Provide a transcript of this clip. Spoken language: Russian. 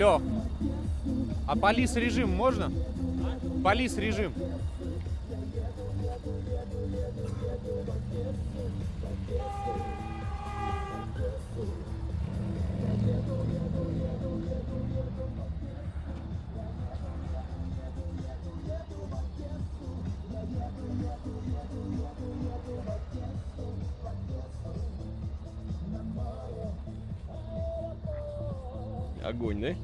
Лех, а полис режим можно? Полис режим. Огонь, да?